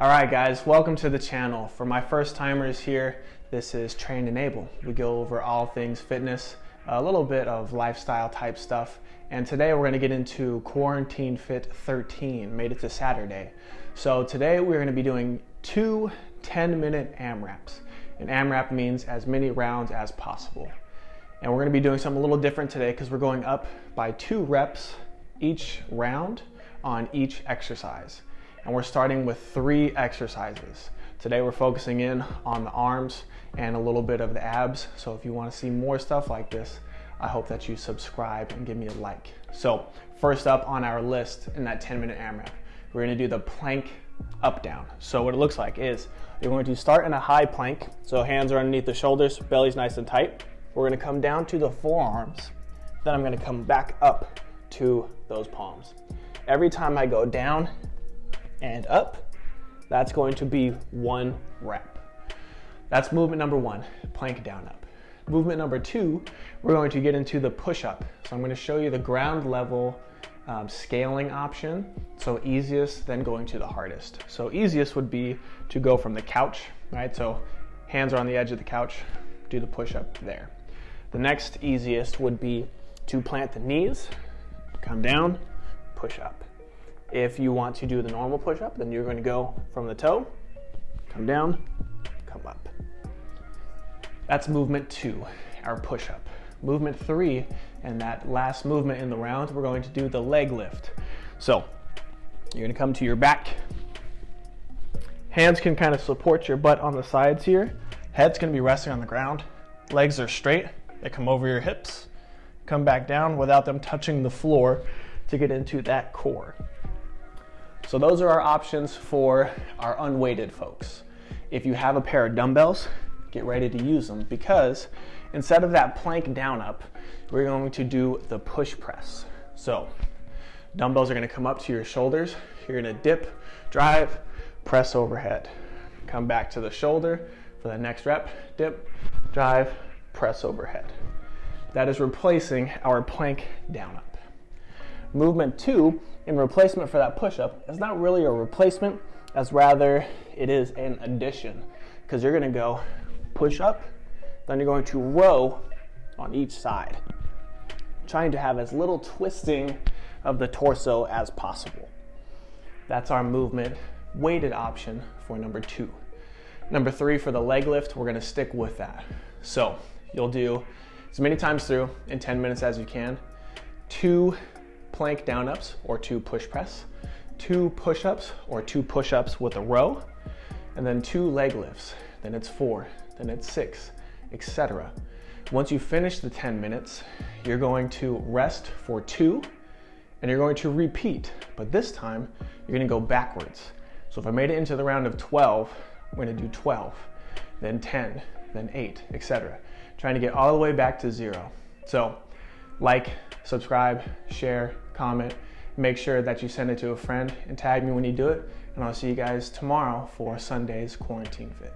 All right, guys, welcome to the channel. For my first timers here, this is Train Enable. We go over all things fitness, a little bit of lifestyle type stuff, and today we're gonna get into Quarantine Fit 13, made it to Saturday. So today we're gonna be doing two 10 minute AMRAPs. And AMRAP means as many rounds as possible. And we're gonna be doing something a little different today because we're going up by two reps each round on each exercise and we're starting with three exercises. Today we're focusing in on the arms and a little bit of the abs. So if you wanna see more stuff like this, I hope that you subscribe and give me a like. So first up on our list in that 10 minute AMRAP, we're gonna do the plank up down. So what it looks like is you're going to start in a high plank. So hands are underneath the shoulders, belly's nice and tight. We're gonna come down to the forearms. Then I'm gonna come back up to those palms. Every time I go down, and up. That's going to be one rep. That's movement number one, plank down up. Movement number two, we're going to get into the push up. So I'm going to show you the ground level um, scaling option. So easiest, then going to the hardest. So easiest would be to go from the couch, right? So hands are on the edge of the couch, do the push up there. The next easiest would be to plant the knees, come down, push up. If you want to do the normal push-up, then you're going to go from the toe, come down, come up. That's movement two, our push-up. Movement three, and that last movement in the round, we're going to do the leg lift. So you're gonna come to your back. Hands can kind of support your butt on the sides here. Head's gonna be resting on the ground. Legs are straight, they come over your hips. Come back down without them touching the floor to get into that core. So those are our options for our unweighted folks. If you have a pair of dumbbells, get ready to use them because instead of that plank down up, we're going to do the push press. So dumbbells are gonna come up to your shoulders. You're gonna dip, drive, press overhead. Come back to the shoulder for the next rep, dip, drive, press overhead. That is replacing our plank down up. Movement two, in replacement for that push-up, is not really a replacement, as rather it is an addition. Because you're gonna go push up, then you're going to row on each side, trying to have as little twisting of the torso as possible. That's our movement weighted option for number two. Number three, for the leg lift, we're gonna stick with that. So you'll do as many times through in 10 minutes as you can, two plank down ups or two push press, two push ups or two push ups with a row, and then two leg lifts. Then it's four, then it's six, etc. Once you finish the 10 minutes, you're going to rest for two and you're going to repeat, but this time you're gonna go backwards. So if I made it into the round of 12, I'm gonna do 12, then 10, then 8, etc. Trying to get all the way back to zero. So like, subscribe, share, comment. Make sure that you send it to a friend and tag me when you do it. And I'll see you guys tomorrow for Sunday's Quarantine Fit.